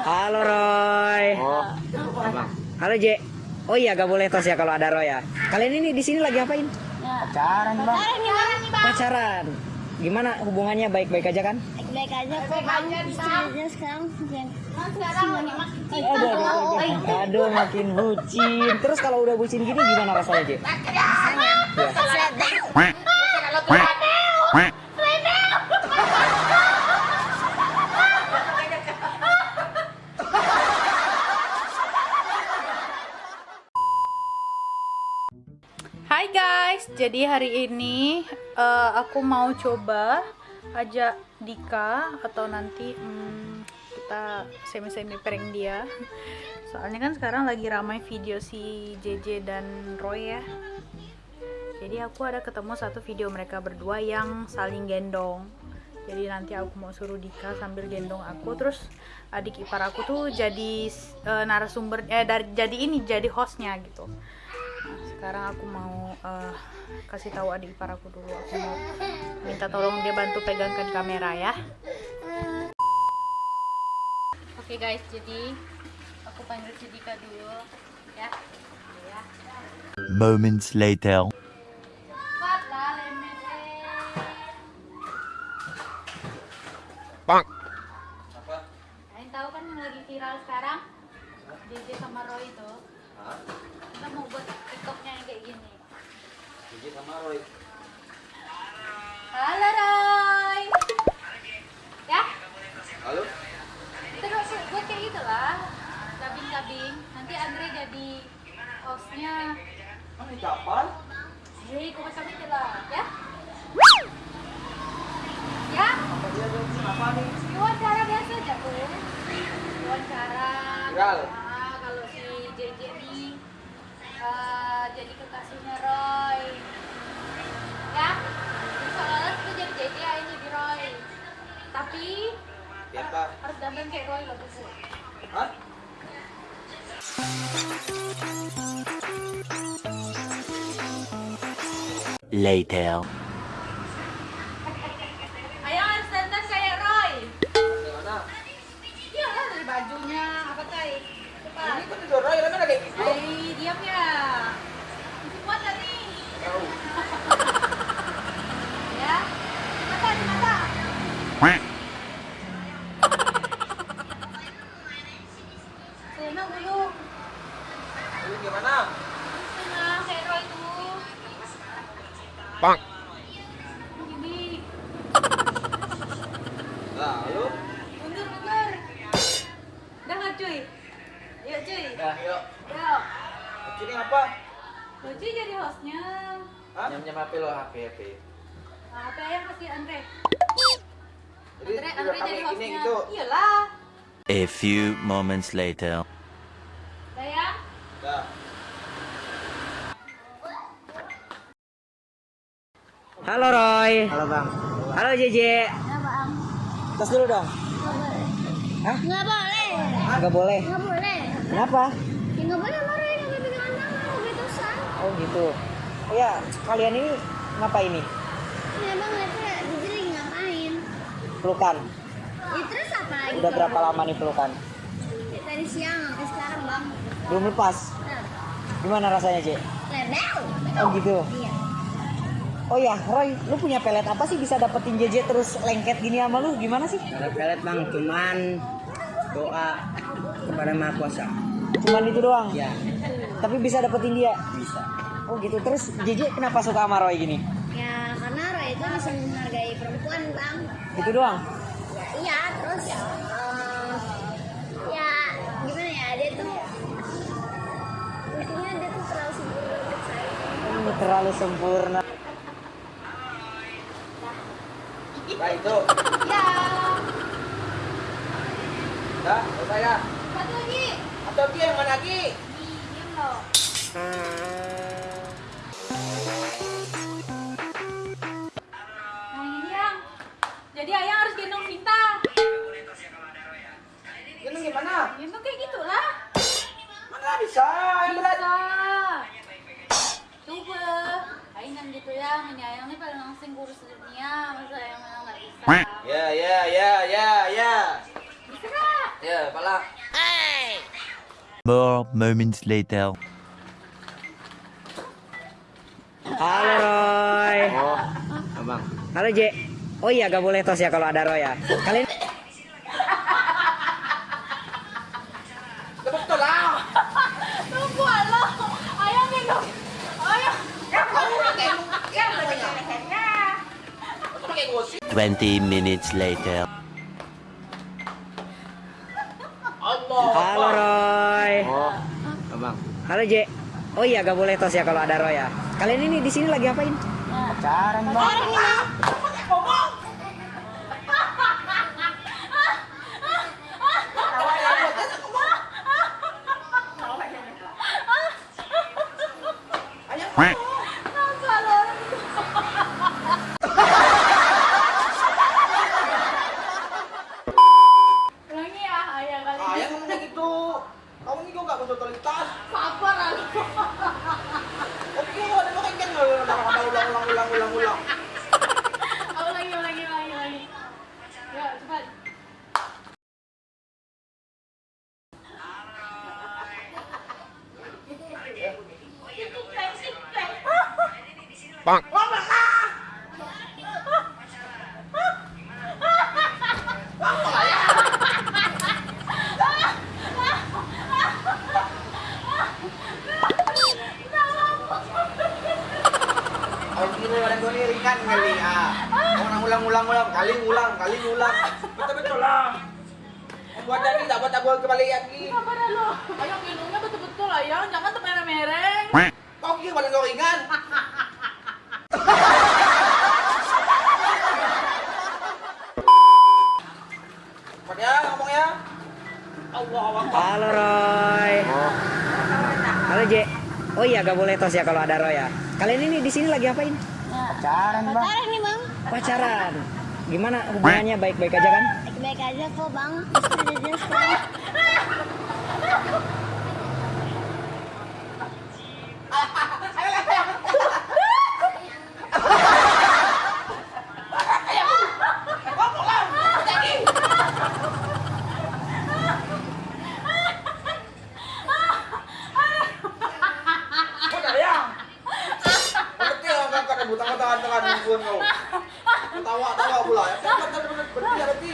Halo Roy. Oh, Halo J. Oh iya gak boleh tos ya kalau ada Roy ya. Kalian ini di sini lagi ngapain? pacaran bang. Pacaran. Gimana hubungannya baik-baik aja kan? baik aja kok bang istrinya sekarang yang Aduh, aduh, aduh, aduh. Aduh, makin bucin. Terus kalau udah bucin gini gimana rasanya J? Jadi hari ini eh, aku mau coba ajak Dika atau nanti hmm, kita semi-semi prank dia. Soalnya kan sekarang lagi ramai video si JJ dan Roy ya. Jadi aku ada ketemu satu video mereka berdua yang saling gendong. Jadi nanti aku mau suruh Dika sambil gendong aku terus adik ipar aku tuh jadi eh, narasumber eh dari jadi ini jadi hostnya gitu. Sekarang aku mau eh, kasih tahu adik ipar aku dulu. Aku mau minta tolong dia bantu pegangkan kamera ya. Oke guys, jadi aku panggil si Dika dulu ya. Ya. Moments later. Bang. Kalian tahu kan yang lagi viral sekarang? JJ sama Roy itu. Kita mau buat TikToknya yang kayak gini. Jadi sama Roy. Halo Roy. Ya, Halo? kita buat kayak gitu lah. Kabing-kabing. Nanti Andre jadi hostnya. Kan ini kapan? Hei, kau macam itu lah, ya? Ya, Apa dia dia apa nih? wawancara biasa aja tuh. Wawancara. Viral. Eh, jadi kekasihnya Roy. Ya, soalnya kita jadi JJ ini jadi Roy. Tapi Siapa? harus dandan kayak Roy lah buku. Hah? Later. Ayo harus dandan kayak Roy. Di mana? Iya lah dari bajunya apa tay? Cepat. Ini kan itu Roy, kan ada kayak gitu. Hei, diam ya. Masih kuat gak nih? Tahu. Ya. Mata di mata. Senang dulu. Ini gimana? Senang kayak Roy tuh. Bang. Gini. Nah, lu? Mundur, mundur. Udah nggak cuy? Ayo yuk. Yuk. Ini apa? Lo cuy jadi hostnya. Hah? Nyam-nyam HP lo, HP, HP. Nah, apa yang kasih Andre? Jadi Andre, jadi gini hostnya. gitu. Iyalah. A few moments later. Udah ya? Dah. Halo Roy. Halo, Bang. Halo JJ. nggak bang Tos dulu dong. Hah? nggak boleh Gak boleh. nggak boleh Kenapa? ya nggak boleh marah nggak boleh pegangan tangan mau gitu san Oh gitu. Oh ya, kalian ini ngapain nih? ya bang itu jadi ngapain Pelukan. ya terus apa lagi Udah berapa lama nih pelukan? Ya, tadi siang sampai sekarang bang Belum lepas. nah Gimana rasanya, J? lebel Oh gitu. iya Oh ya, Roy, lu punya pelet apa sih bisa dapetin JJ terus lengket gini sama lu? Gimana sih? Ada pelet bang, cuman doa kepada Maha Kuasa. Cuman itu doang. Ya, Tapi bisa dapetin dia. bisa. Oh gitu. Terus JJ kenapa suka sama Roy gini? ya karena Roy itu bisa menghargai perempuan bang Gitu doang. ya, iya terus eh, ya gimana ya dia tuh intinya dia tuh terlalu sempurna untuk saya Ini terlalu sempurna. Baik, itu. Ya. Dah, selesai ya. Satu lagi. Atau dia yang mana lagi? Nih, diam lo. Nah ini yang. Jadi ayang harus gendong Sinta. Ini gimana? Gendong kayak gitulah. Mana bisa? Yang berat. Coba. Ayang yang gitu ya. Ini ayang nih paling langsung kurus dunia. Masa ayang nggak bisa. Ya, ya, ya, ya? Ya. kepala. More moments later. Halo Roy. Oh, abang. Halo J. Oh iya gak boleh tos ya kalau ada Roy ya. Kalian Betul lah. Tunggu lo. Ayah minum. Ayah. Kamu pakai ya namanya. Pakai gosip. 20 minutes later. Allah. Halo Roy. Oh, abang. Halo J. Oh iya gak boleh tos ya kalau ada Roy ya. Kalian ini di sini lagi apain? Pacaran bang. Ulangi ya, ayah kali Ah, ini. gitu. Kamu ini kok gak. Sabar aku. Oke, kok ada kok kan ulang ulang ulang ulang ulang ulang. Ulangi, ulangi, ulangi, ulangi. Ya, cepat. Kalau begini ada gue nih ringan kali ah. Orang ulang ulang ulang kali ulang kali ulang. Betul betul lah. Buat tadi tak buat aku kembali lagi. Sabar dah lo. Ayah minumnya betul-betul ayah, jangan termereng-mereng. Kau kira pada kau? Cepat ya ngomongnya. Allah Allah. Halo Roy. Halo J. Oh iya gak boleh tos ya kalau ada Roy ya. Kalian ini di sini lagi apain? Pacaran bang. Pacaran nih bang. Pacaran. Gimana hubungannya baik-baik aja kan? Baik-baik aja kok bang. Istri dia sekarang. Kau dah ya. Berarti orang kakak ada butang tangan tangan nungguin kau. Tawa tawa pula. Ya benar berarti ya berarti.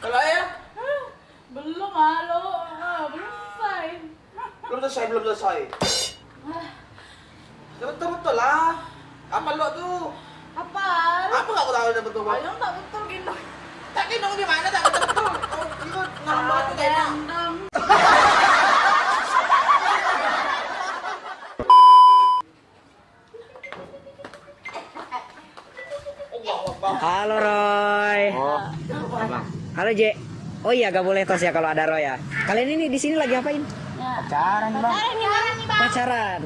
Kalau ya Belum halo. Ah, belum selesai. belum selesai belum selesai. Ya betul betul lah. Apa lo tuh? Apa? Apa nggak kau tahu udah betul betul? Ayah tak betul gitu. Tak kira di mana tak betul betul. Kau kira ngambek tu kayak mana? Dendam. Allah Akbar. Halo Roy. Oh, abang. Halo J. Oh iya gak boleh tos ya kalau ada Roy ya. Kalian ini di sini lagi apain? Pacaran bang. Pacaran nih bang. Pacaran.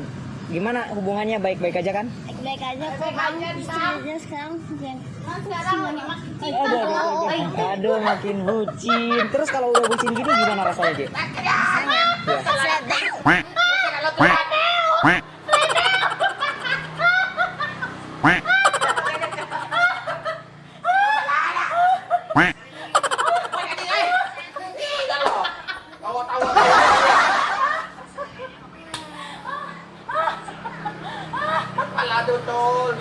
Gimana hubungannya baik-baik aja kan? Baik-baik aja kok bang. Istri dia sekarang. Sekarang lagi makin Aduh, Aduh, aduh, aduh. Aduh, makin bucin. Terus kalau udah bucin gini gimana rasanya J? rasanya. Ya. Tawa tawa. Kepala betul.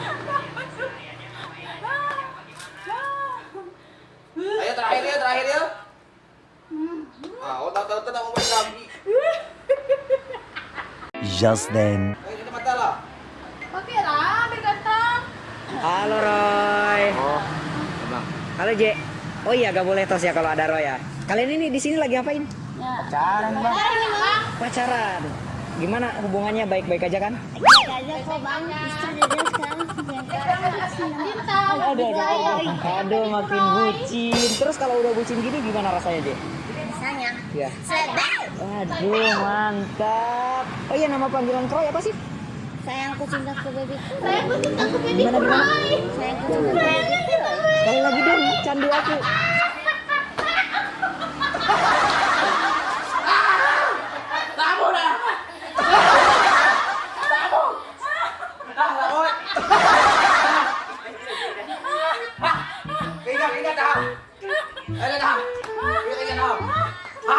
Ayo terakhir ya, terakhir ya. Ah, mau main lagi. Just then. Ini mata lah. Pakai lah, ganteng. Halo Roy. Oh, abang. Halo J. Oh iya gak boleh tos ya kalau ada Roy ya. Kalian ini di sini lagi apain? Pacaran bang. Pacaran nih bang. Pacaran. Gimana hubungannya baik-baik aja kan? Baik-baik aja kok bang. Istri dia sekarang. Aduh, aduh, aduh, aduh, makin bucin. Terus kalau udah bucin gini gimana rasanya J? Rasanya. Ya. Sedap. Aduh, mantap. Oh iya nama panggilan Roy apa sih? Sayangku cintaku babyku. Sayangku cintaku baby Gimana gimana? Sayangku cintaku babyku. Kali lagi dong, candu aku. Dah. Tamu. Dah lah, oi. Ingat ingat dah. Eh,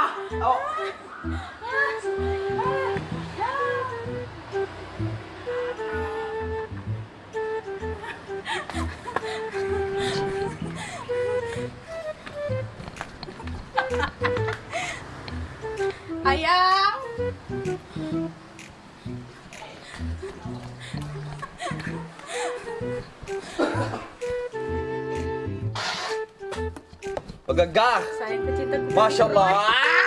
na. Iya, iya, Gagagah! Masya Allah!